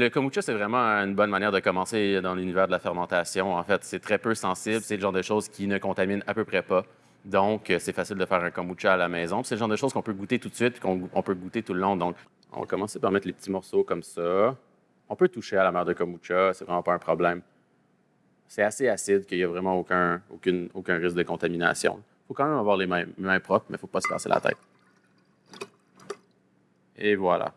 Le kombucha, c'est vraiment une bonne manière de commencer dans l'univers de la fermentation. En fait, c'est très peu sensible. C'est le genre de choses qui ne contaminent à peu près pas. Donc, euh, c'est facile de faire un kombucha à la maison. C'est le genre de choses qu'on peut goûter tout de suite et qu'on peut goûter tout le long. Donc, on va commencer par mettre les petits morceaux comme ça. On peut toucher à la mer de kombucha, c'est vraiment pas un problème. C'est assez acide qu'il n'y a vraiment aucun, aucune, aucun risque de contamination. Il faut quand même avoir les mains, mains propres, mais il ne faut pas se casser la tête. Et voilà.